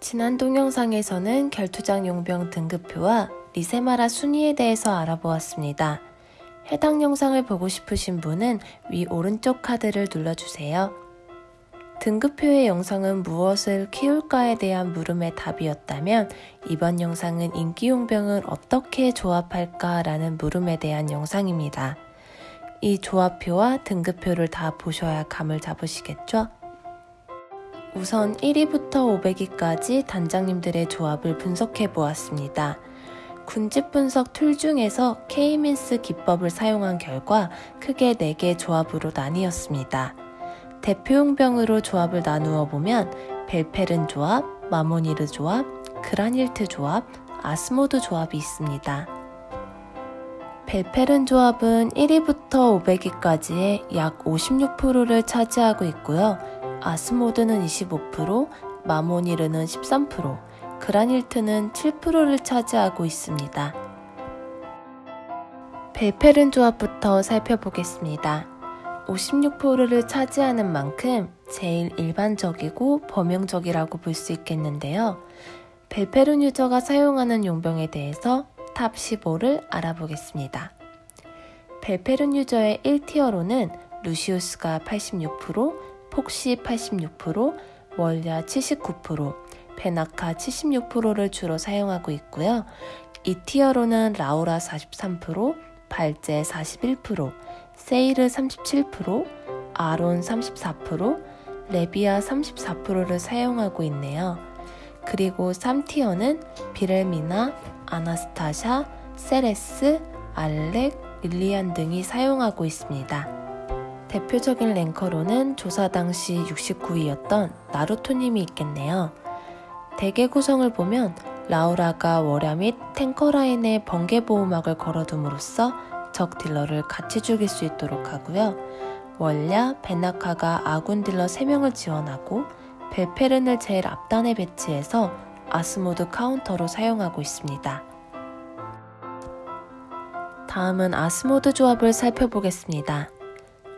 지난 동영상에서는 결투장 용병 등급표와 리세마라 순위에 대해서 알아보았습니다. 해당 영상을 보고 싶으신 분은 위 오른쪽 카드를 눌러주세요. 등급표의 영상은 무엇을 키울까에 대한 물음의 답이었다면 이번 영상은 인기용병을 어떻게 조합할까 라는 물음에 대한 영상입니다. 이 조합표와 등급표를 다 보셔야 감을 잡으시겠죠? 우선 1위부터 500위까지 단장님들의 조합을 분석해 보았습니다. 군집 분석 tool 중에서 K-means 기법을 사용한 결과 크게 4개 조합으로 나뉘었습니다. 대표용 병으로 조합을 나누어 보면 벨페른 조합, 마모니르 조합, 그라닐트 조합, 아스모드 조합이 있습니다. 벨페른 조합은 1위부터 500위까지의 약 56%를 차지하고 있고요. 아스모드는 25%, 마모니르는 13%, 그라닐트는 7%를 차지하고 있습니다. 벨페른 조합부터 살펴보겠습니다. 56%를 차지하는 만큼 제일 일반적이고 범용적이라고 볼 수 있겠는데요. 벨페른 user가 사용하는 용병에 대해서 top 15를 알아보겠습니다. 벨페른 user의 1tier로는 루시우스가 86%, 폭시 86%, 월야 79%, 베나카 76%를 주로 사용하고 있고요. 2티어로는 라우라 43%, 발제 41%, 세이르 37%, 아론 34%, 레비아 34%를 사용하고 있네요. 그리고 3티어는 비렐미나, 아나스타샤, 세레스, 알렉, 릴리안 등이 사용하고 있습니다. 대표적인 ranker로는 조사 당시 69위였던 나루토님이 있겠네요. 대개 구성을 보면 라우라가 월야 및 탱커 라인에 번개 보호막을 걸어둠으로써 적 딜러를 같이 죽일 수 있도록 하고요. 월야, 베나카가 아군 딜러 3명을 지원하고 벨페른을 제일 앞단에 배치해서 아스모드 카운터로 사용하고 있습니다. 다음은 아스모드 조합을 살펴보겠습니다.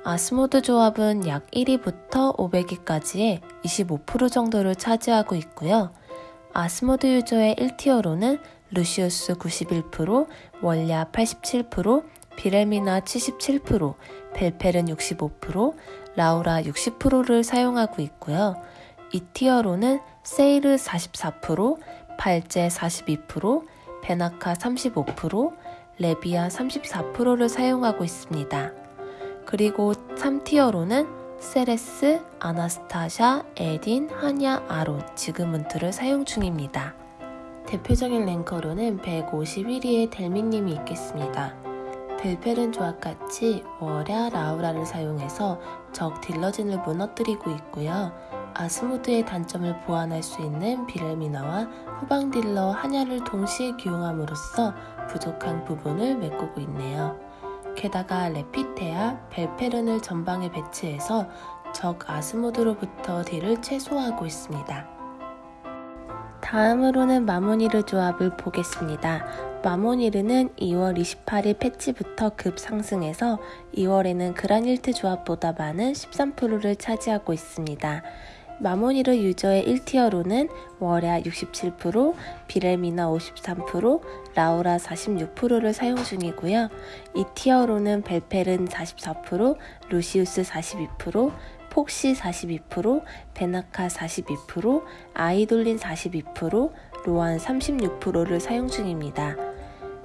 아스모드 조합은 약 1위부터 500위까지의 25% 정도를 차지하고 있고요. 아스모드 user의 1tier로는 루시우스 91%, 월야 87%, 비레미나 77%, 벨페른 65%, 라우라 60%를 사용하고 있고요. 2티어로는 세이르 44%, 발제 42%, 베나카 35%, 레비아 34%를 사용하고 있습니다. 그리고 3티어로는 세레스, 아나스타샤, 에딘, 하냐, 아론, 지그문트를 사용 중입니다. 대표적인 랭커로는 151위의 델미님이 있겠습니다. 벨페른 조합같이 월야, 라우라를 사용해서 적 딜러진을 무너뜨리고 있고요. 아스모드의 단점을 보완할 수 있는 비렐미나와 후방 딜러 하냐를 동시에 기용함으로써 부족한 부분을 메꾸고 있네요. 게다가 레피테아, 벨페른을 전방에 배치해서 적 아스모드로부터 딜을 최소화하고 있습니다. 다음으로는 마모니르 조합을 보겠습니다. 마모니르는 2월 28일 패치부터 급 상승해서 2월에는 그라닐트 조합보다 많은 13%를 차지하고 있습니다. 마모니르 유저의 1티어로는 월야 67%, 비렐미나 53%, 라우라 46%를 사용 중이고요. 2티어로는 벨페른 44%, 루시우스 42%, 폭시 42%, 베나카 42%, 아이돌린 42%, 로안 36%를 사용 중입니다.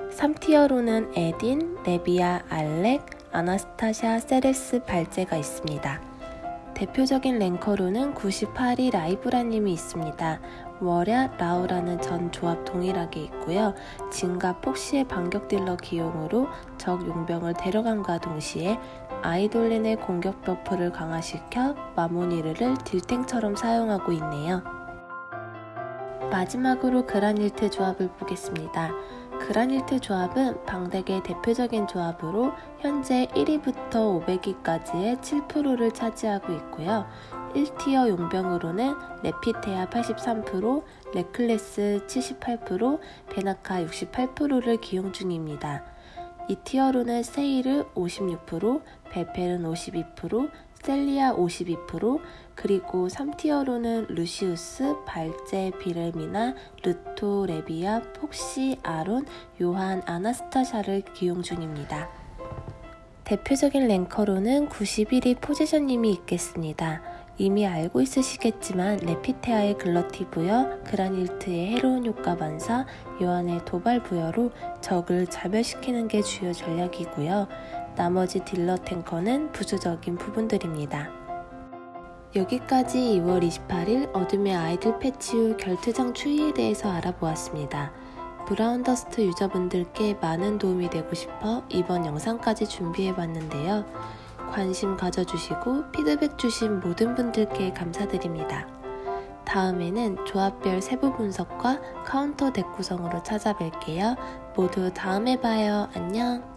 3tier로는 에딘, 레비아, 알렉, 아나스타샤, 세레스, 발제가 있습니다. 대표적인 ranker로는 98위 라이브라님이 있습니다. 월야, 라우라는 전 조합 동일하게 있고요. 진과 폭시의 반격 딜러 기용으로 적 용병을 데려감과 동시에 아이돌린의 공격 buff를 강화시켜 마모니르를 딜탱처럼 사용하고 있네요. 마지막으로 그라닐트 조합을 보겠습니다. 그라닐트 조합은 방덱의 대표적인 조합으로 현재 1위부터 500위까지의 7%를 차지하고 있고요. 1tier 용병으로는 레피테아 83%, 레클레스 78%, 베나카 68%를 기용 중입니다. 2tier로는 세이르 56%, 벨페른 52%, 스텔리아 52%, 그리고 3티어로는 루시우스, 발제, 비레미나, 르토, 레비아, 폭시, 아론, 요한, 아나스타샤를 기용 중입니다. 대표적인 랭커로는 91위 포지션님이 있겠습니다. 이미 알고 있으시겠지만 레피테아의 글러티브여, 그라닐트의 해로운 효과 반사, 요한의 도발 부여로 적을 자멸시키는 게 주요 전략이고요. 나머지 딜러 탱커는 부수적인 부분들입니다. 여기까지 2월 28일 어둠의 아이들 패치 후 결투장 추이에 대해서 알아보았습니다. 브라운 더스트 user분들께 많은 도움이 되고 싶어 이번 영상까지 준비해 봤는데요. 관심 가져주시고 피드백 주신 모든 분들께 감사드립니다. 다음에는 조합별 세부 분석과 카운터 덱 구성으로 찾아뵐게요. 모두 다음에 봐요. 안녕!